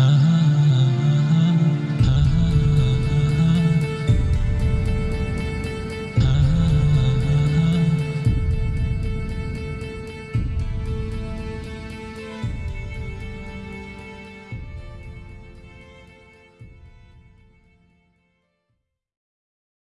Uh-huh.